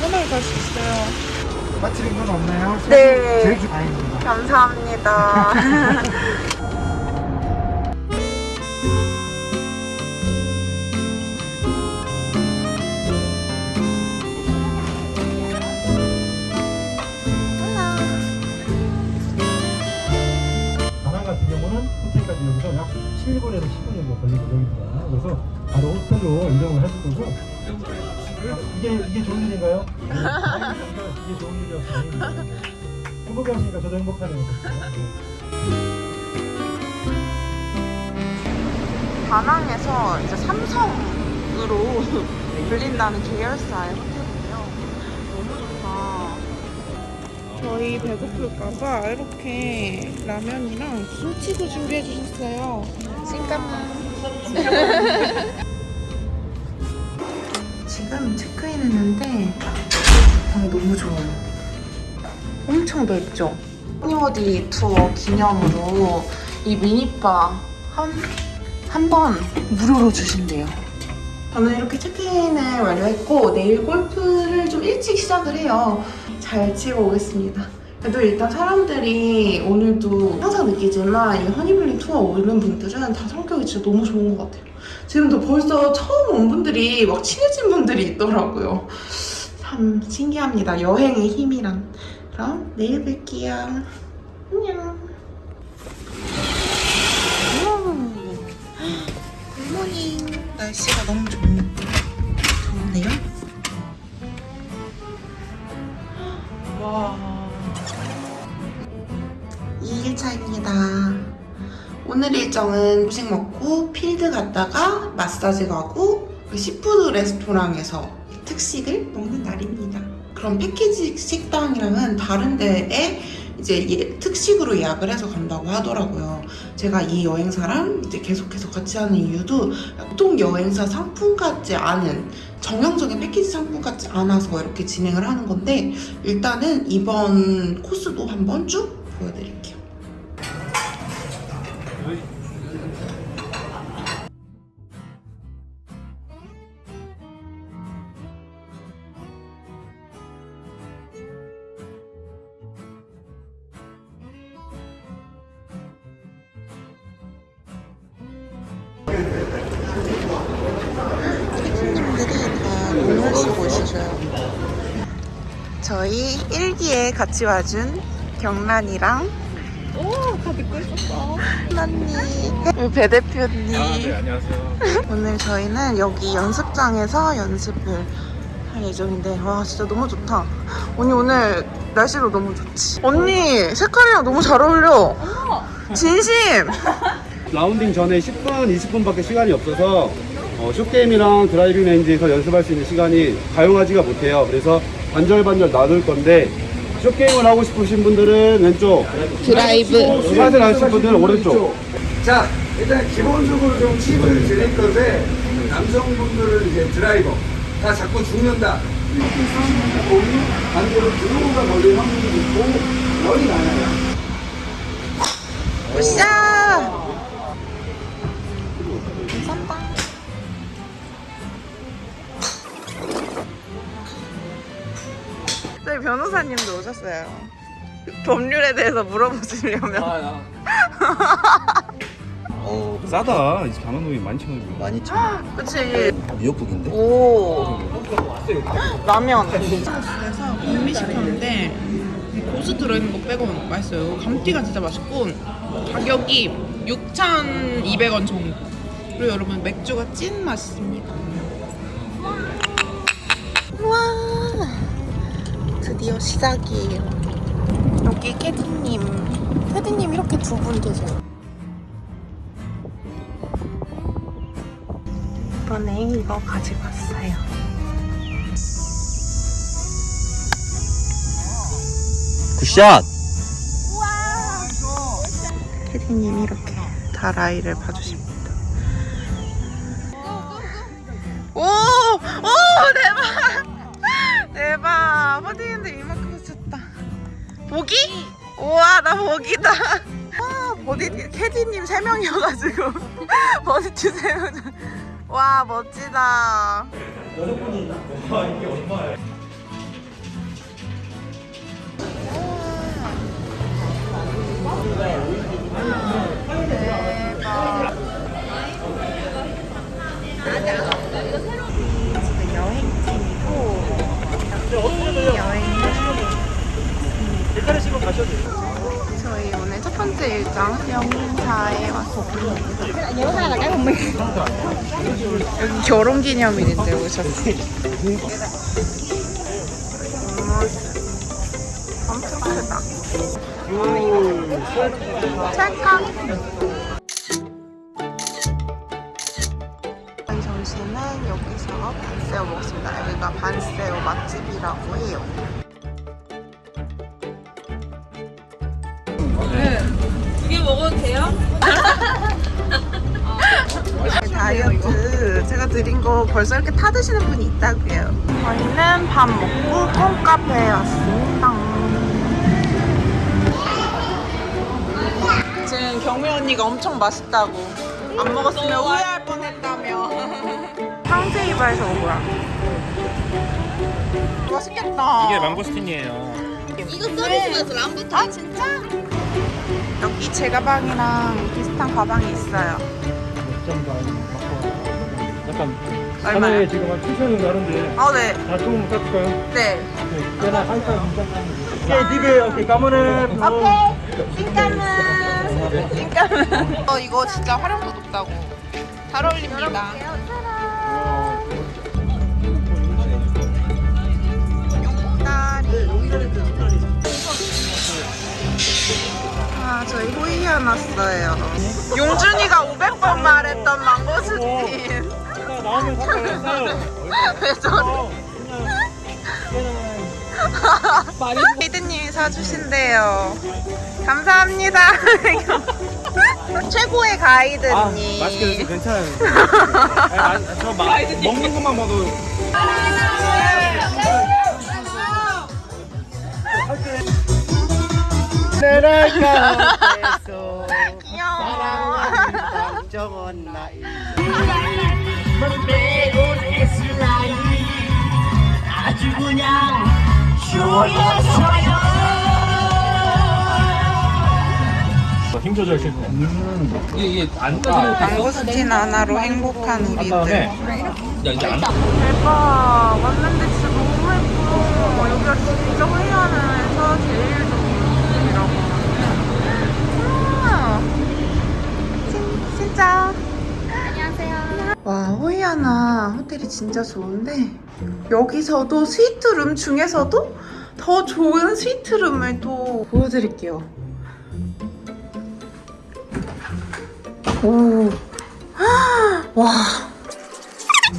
편하게 갈 수 있어요. 빠뜨린 건 없나요? 네. 제일 주 다행입니다. 감사합니다. 다낭 같은 경우는 호텔까지 여기서 약 7분에서 10분 정도 걸리고 여기거든요. 그래서 바로 호텔로 이동을 하실 거고. 이게 이게 좋은 일인가요? 이게 좋은 일이었어요. 행복하시니까 저도 행복하네요. 다낭에서 이제 삼성으로 불린다는 계열사의 호텔이에요. 너무 좋다. 저희 배고플까봐 이렇게 라면이랑 김치도 준비해 주셨어요. 잠깐만. 지금 체크인 했는데 방이 너무 좋아요. 엄청 넓죠? 허니워디 투어 기념으로 이 미니바 한 한 번 무료로 주신대요. 저는 이렇게 체크인을 완료했고 내일 골프를 좀 일찍 시작을 해요. 잘 치고 오겠습니다. 그래도 일단 사람들이 오늘도 항상 느끼지만 이 허니블링 투어 오는 분들은 다 성격이 진짜 너무 좋은 것 같아요. 지금도 벌써 처음 온 분들이 막 친해진 분들이 있더라고요. 참 신기합니다. 여행의 힘이란. 그럼 내일 뵐게요. 안녕. 굿모닝. 날씨가 너무 좋, 좋은데요? 와. 2일차입니다. 오늘 일정은 음식 먹고 필드 갔다가 마사지 가고 그 seafood 레스토랑에서 특식을 먹는 날입니다. 그럼 패키지 식당이랑은 다른 데에 이제 예- 특식으로 예약을 해서 간다고 하더라고요. 제가 이 여행사랑 이제 계속해서 같이 하는 이유도 보통 여행사 상품 같지 않은 정형적인 패키지 상품 같지 않아서 이렇게 진행을 하는 건데 일단은 이번 코스도 한번 쭉 보여드릴게요. 있으셔요. 저희 일기에 같이 와준 경란이랑 오, 다 듣고 있었어. 언니, 배 대표님. 안녕하세요. 오늘 저희는 여기 연습장에서 연습을 할 예정인데 와 진짜 너무 좋다. 언니 오늘 날씨도 너무 좋지. 언니 색깔이랑 너무 잘 어울려. 진심. 라운딩 전에 10분, 20분밖에 시간이 없어서 어, short game이랑 driving range에서 연습할 수 있는 시간이 가용하지가 못해요. 그래서 반절반절 나눌 건데 short game을 하고 싶으신 분들은 왼쪽, 드라이브. 스마트를 하실 분들은 오른쪽. 자, 일단 기본적으로 좀 팁을 드릴 건데, 남성분들은 이제 드라이버. 다 자꾸 죽는다. 공이 반대로 draw가 걸릴 확률이 있고, 열이 많아요. 으쌰. 변호사님도 오셨어요. 법률에 대해서 물어보시려면. 어, 싸다. 24만 원이 11,000원이면. 많이 참 그치. 미역국인데? 오. 라면. 그래서 백미 시켰는데 고수 들어있는 거 빼고는 맛있어요. 감튀가 진짜 맛있고 가격이 6,200원 정도. 그리고 여러분 맥주가 찐 맛있습니다. 와 드디어 시작이에요. 여기 캐디님, 캐디님 이렇게 두 분 계세요. 이번에 이거 가지고 왔어요. good shot! 캐디님이 이렇게 다 라이를 봐주십니다. 대박! 버디인데 이만큼 쳤다. 보기? 우와, 나 보기다. 와, 버디, 캐디님 3명이어가지고. 버디 주세요. 와 멋지다. 지금 저희 오늘 첫 번째 일정 영사에 왔습니다. 여기 결혼 기념일인데 오셨어요. 엄청 크다. 찰칵. 점심은 여기서 반새우 먹습니다. 여기가 반새우 맛집이라고 해요. 다이어트 제가 드린 거 벌써 이렇게 타 드시는 분이 있다고요. 저희는 밥 먹고 콩카페에 왔습니다. 지금 경미 언니가 엄청 맛있다고 안 먹었으면 후회할 뻔했다며. 온 거야. 맛있겠다. 이게 망고스틴이에요. 이거 서비스에서 람부터. 아 진짜? 여기 제 가방이랑 비슷한 가방이 있어요. 얼마요? 하나에 지금 한 7천 정도 하는데 어, 네. 다 조금 깎을까요? 네. 네. 걔나 한살 오케이 디베 오케이 까모네 오케이. 찐까문. 찐까문. 어, 이거 진짜 활용도 높다고. 잘 어울립니다. 아, 저희 호이안 왔어요. 용준이가 500번 말했던 망고스틴. 나오면? 왜 저래? 피드님이 사주신대요. 감사합니다. 최고의 가이드님. 아, 맛있게 드세요. 괜찮아요. 아니, 아, 저 마, 먹는 것만 봐도 귀여워. 힘 조절 실패 이게, 이게 안 따지면 망고스틴 하나로 행복한 우리들. 야, 이게 안 대박. 왔는데 진짜 너무 예뻐. 여기가 진짜 호이안에서 제일 좋은 곳이라고. 진, 진짜. 와, 호이아나 호텔이 진짜 좋은데 여기서도 스위트룸 중에서도 더 좋은 스위트룸을 또 보여드릴게요. 오. 와.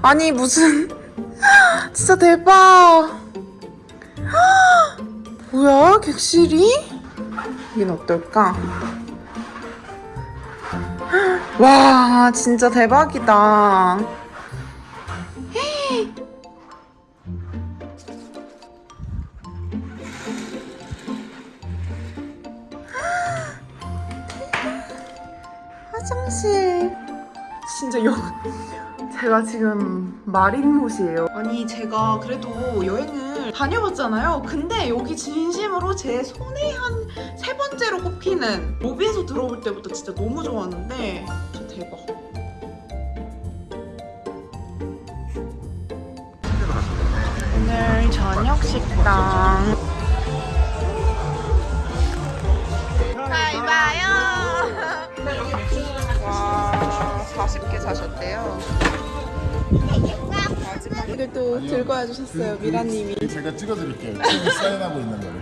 아니 무슨 진짜 대박 뭐야 객실이? 여긴 어떨까? 와 진짜 대박이다 화장실 진짜 여 제가 지금 마린못이에요. 아니 제가 그래도 여행을 다녀봤잖아요. 근데 여기 진심으로 제 손에 한 세 번째로 꼽히는 로비에서 들어올 때부터 진짜 너무 좋았는데 진짜 대박. 오늘 저녁 식당. 잘 봐요. 와, 40개 사셨대요. 또 들고 와주셨어요, 미라님이. 제가 찍어드릴게요. 지금 사인하고 있는 거를.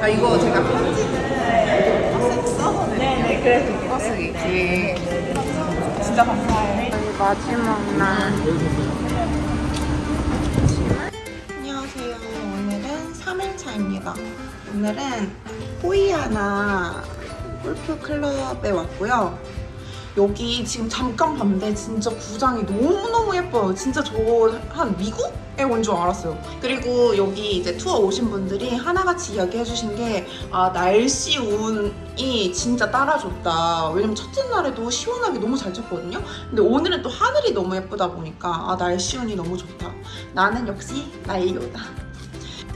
아, 이거 제가 편지를 버스 써서 네네, 그래도 버스 이렇게. 진짜 감사해요. 저희 마지막 날. 안녕하세요. 오늘은 3일차입니다. 오늘은 호이아나 골프 클럽에 왔고요. 여기 지금 잠깐 봤는데 진짜 구장이 너무너무 예뻐요. 진짜 저 한 미국에 온줄 알았어요. 그리고 여기 이제 투어 오신 분들이 하나같이 이야기해 주신 게 아, 날씨 운이 진짜 따라줬다. 왜냐면 첫째 날에도 시원하게 너무 잘 쳤거든요. 근데 오늘은 또 하늘이 너무 예쁘다 보니까 아, 날씨 운이 너무 좋다. 나는 역시 나일요다.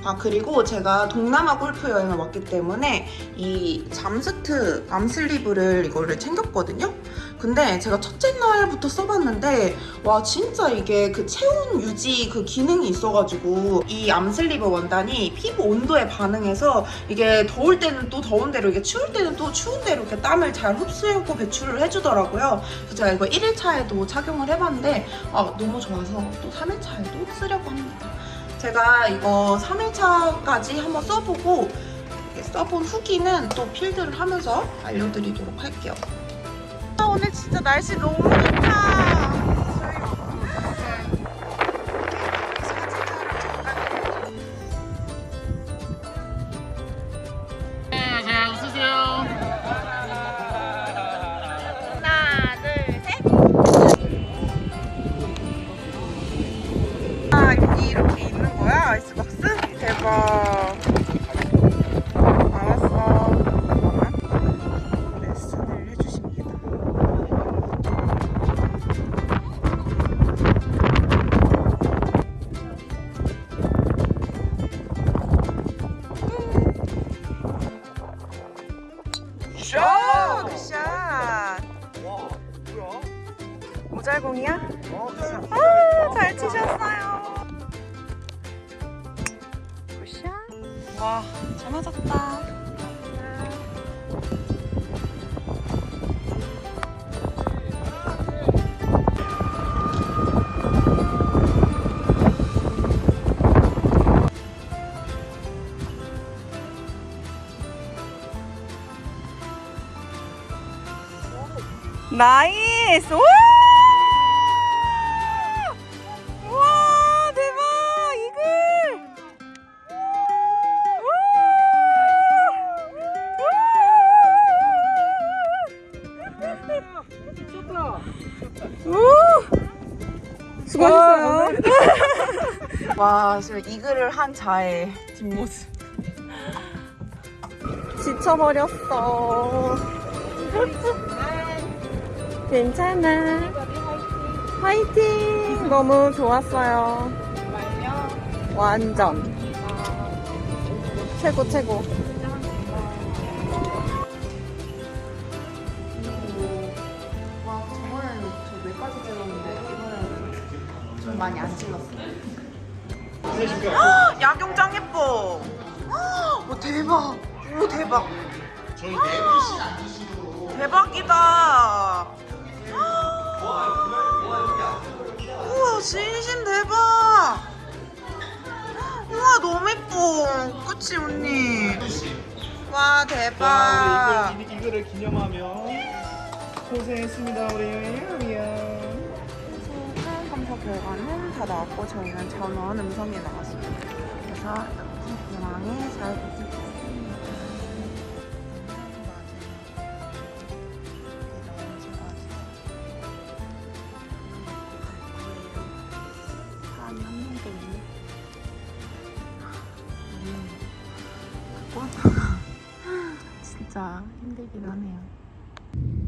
아 그리고 제가 동남아 골프 여행을 왔기 때문에 이 잠스트 arm sleeve를 이거를 챙겼거든요. 근데 제가 첫째 날부터 써봤는데 와 진짜 이게 그 체온 유지 그 기능이 있어가지고 이 arm sleeve 원단이 피부 온도에 반응해서 이게 더울 때는 또 더운 대로 이게 추울 때는 또 추운 대로 이렇게 땀을 잘 흡수하고 배출을 해주더라고요. 그래서 제가 이거 1일차에도 착용을 해봤는데 아 너무 좋아서 또 3일차에도 쓰려고 합니다. 제가 이거 3일차까지 한번 써보고 써본 후기는 또 필드를 하면서 알려드리도록 할게요. 아, 오늘 진짜 날씨 너무 좋다. 모잘공이야? 아, 잘 치셨어요. 굿샷. 와, 잘 맞았다. 나이스! 우! 수고하셨어요. 와 지금 이 글을 한 자의 뒷모습. 지쳐버렸어. 괜찮아. 화이팅! 너무 좋았어요. 완전. 최고, 최고. 좀 많이 안 찍었어요. 야경짱 예뻐! 오, 대박! 오, 대박! 대박이다. 우와 진심 대박. 우와 너무 예뻐. 그치 언니. 와 대박. 이글, 이글을 기념하며 고생했습니다 우리 미안. 검사 결과는 다 나왔고 저희는 전원 음성이 나왔습니다. 그래서 이렇게 공항에 잘 도착했습니다. 사람이 한 명도 없네. 음, 진짜 힘들긴 하네요.